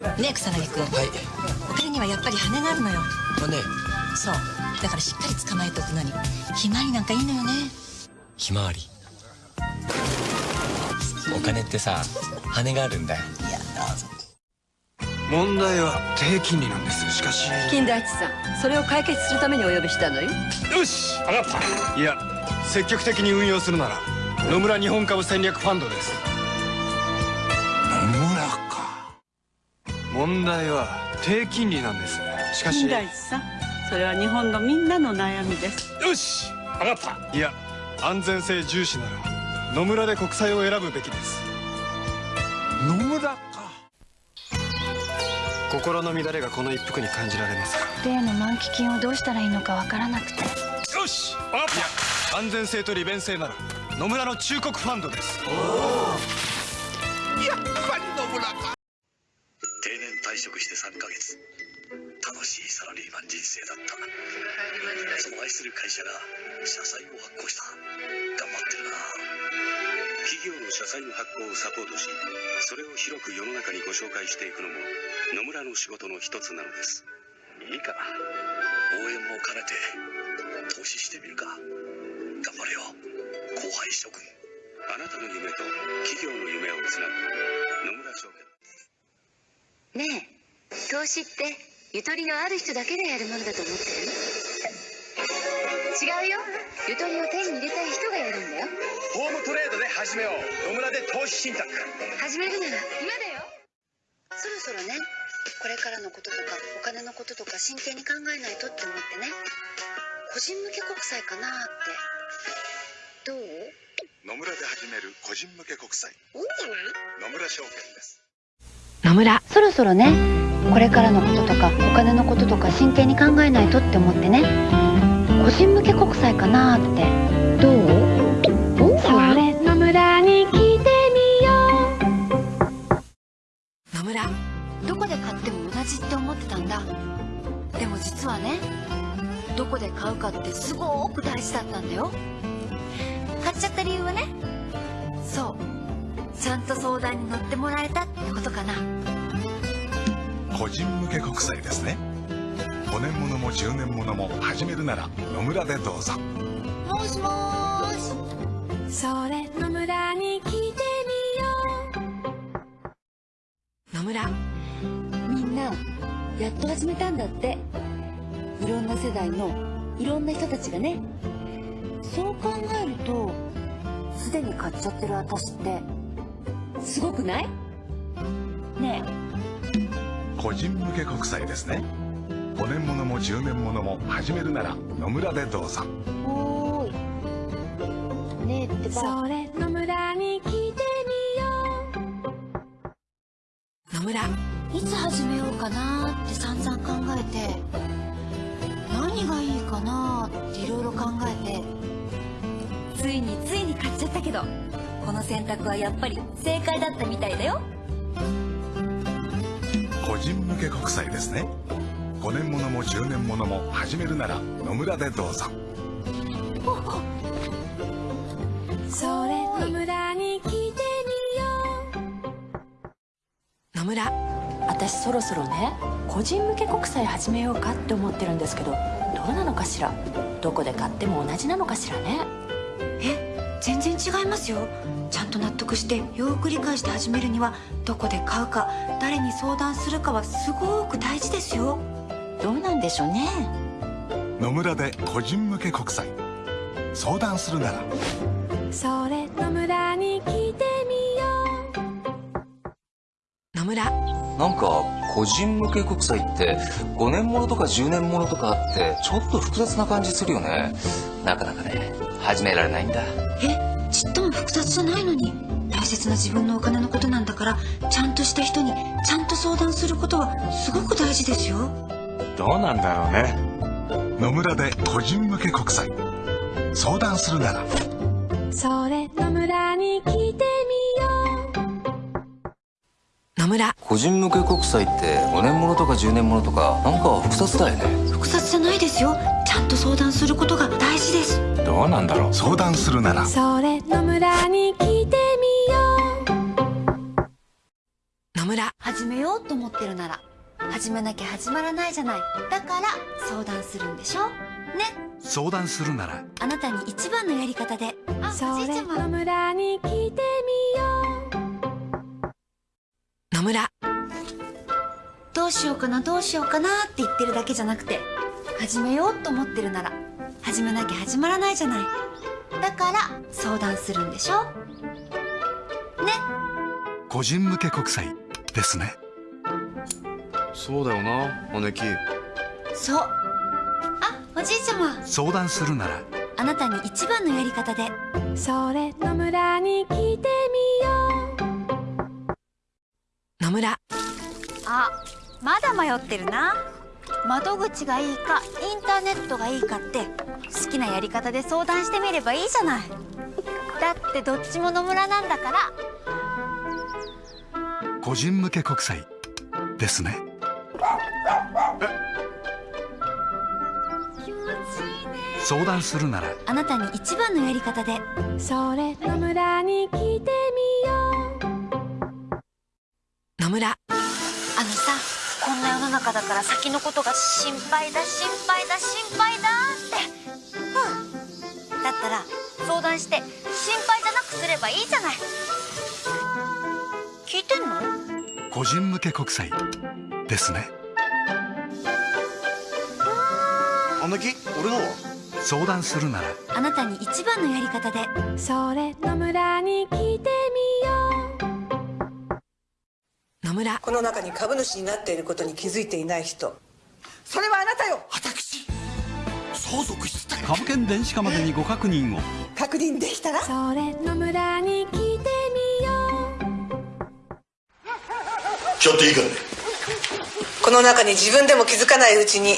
ねえ草薙君はい。お金にはやっぱり羽があるのよ。羽そう。だからしっかり捕まえておくのに。ひまわりなんかいいのよね。ひまわり。お金ってさ羽があるんだよ。いやどうぞ。問題は低金利なんですしかし。金田一さんそれを解決するためにお呼びしたのよ。よし分かった。いや積極的に運用するなら野村日本株戦略ファンドです問題は低金利なんです。しかし。金田一さんそれは日本のみんなの悩みです。よし分かった。いや安全性重視なら野村で国債を選ぶべきです。野村か。心の乱れがこの一服に感じられますか。例の満期金をどうしたらいいのかわからなくて。よし分かった。安全性と利便性なら野村の忠告ファンドです。やっぱり野村か退職して3ヶ月。楽しいサラリーマン人生だった。その愛する会社が社債を発行した。頑張ってるな。企業の社債の発行をサポートしそれを広く世の中にご紹介していくのも野村の仕事の一つなのです。いいか。応援も兼ねて投資してみるか。頑張れよ。後輩諸君。あなたの夢と企業の夢をつなぐ。野村証券ねえ投資ってゆとりのある人だけがやるものだと思ってる？違うよ。ゆとりを手に入れたい人がやるんだよ。ホームトレードで始めよう。野村で投資信託。始めるなら今だよ。そろそろねこれからのこととかお金のこととか真剣に考えないとって思ってね。個人向け国債かなって。どう？野村で始める個人向け国債。いいんじゃない？野村証券です野村。そろそろね。これからのこととかお金のこととか真剣に考えないとって思ってね。個人向け国債かなって。どう？それ野村に聞いてみよ野村どこで買っても同じって思ってたんだ。でも実はねどこで買うかってすごく大事だったんだよ。買っちゃった理由はね。そうちゃんと相談に乗ってもらえたってことかな。個人向け国債ですね。5年ものも10年ものも始めるなら野村でどうぞ。もしもーし。うそれ野村に聞いてみよ野村みんなやっと始めたんだって。いろんな世代のいろんな人たちがね。そう考えるとすでに買っちゃってる私ってすごくない？ね個人向け国債ですね。5年ものも10年ものも始めるなら野村でどうぞ。えおーい。ねえってうば。それ野村に聞いて野村いつ始めようかなって散々考えて。何がいいかなっていろいろ考えて。ついについに買っちゃったけどこの選択はやっぱり正解だったみたいだよ。個人向け国債ですね。5年ものも10年ものも始めるなら野村でどうぞ。それ野村に聞いてみよ野村私そろそろね個人向け国債始めようかって思ってるんですけどどうなのかしら？どこで買っても同じなのかしらね？え全然違いますよ。ちゃんと納得してよく理解して始めるにはどこで買うか誰に相談するかはすごく大事ですよ。どうなんでしょうね。野村で個人向け国債相談するなら。うそれ野村に聞いてみよ野村。なんか個人向け国債って5年ものとか10年ものとかあってちょっと複雑な感じするよね。なかなかね始められないんだえちっとも複雑じゃないのに。大切な自分のお金のことなんだからちゃんとした人にちゃんと相談することはすごく大事ですよ。どうなんだろうね。野村で個人向け国債相談するなら。うそれ野村に聞いてみよ野村。個人向け国債って5年ものとか10年ものとかなんか複雑だよねじゃないですよ。ちゃんと相談することが大事です。どうなんだろう。相談するなら。うそれ野村に聞いてみよう。野野村。始めようと思ってるなら始めなきゃ始まらないじゃない。だから相談するんでしょ？ね。相談するなら。あなたに一番のやり方で。あそれ野村に来てみよう。野村。どうしようかなどうしようかなって言ってるだけじゃなくて始めようと思ってるなら始めなきゃ始まらないじゃない。だから相談するんでしょ？ね？個人向け国債ですね。そうだよな姉貴。そう。あおじいちゃま。相談するなら。あなたに一番のやり方で。それ野村に来てみよう。野村。あまだ迷ってるな窓口がいいかインターネットがいいかって好きなやり方で相談してみればいいじゃない。だってどっちも野村なんだから。個人向け国債ですね。気持ちいいね。相談するなら。あなたに一番のやり方で。それ野村に来てみよう。野村。あのさこんな世の中だから先のことが心配だ心配だ心配だって。うん。だったら相談して心配じゃなくすればいいじゃない。聞いてんの？個人向け国債ですね。姉貴俺のは？相談するなら。あなたに一番のやり方で。それ野村に来村この中に株主になっていることに気づいていない人。それはあなたよ。私。相続した株券電子化までにご確認を。確認できたら？それ野村に来てみよちょっといいかね？この中に自分でも気づかないうちに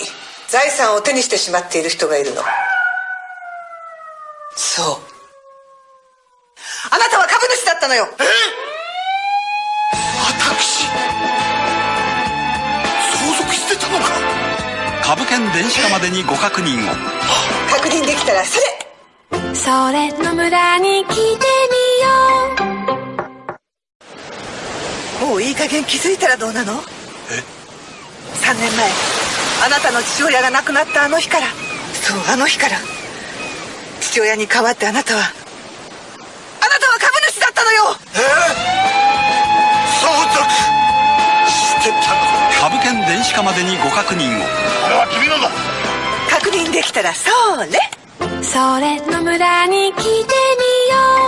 財産を手にしてしまっている人がいるの。そう。あなたは株主だったのよ。私株券電子化までにご確認を。確認できたらそれ。うそれ野村に来てみよう。もういい加減気づいたらどうなの？え？3年前あなたの父親が亡くなったあの日から。そうあの日から。父親に代わってあなたは株券電子化までにご確認を。これは君のだ。確認できたらそれそれ野村に来てみよう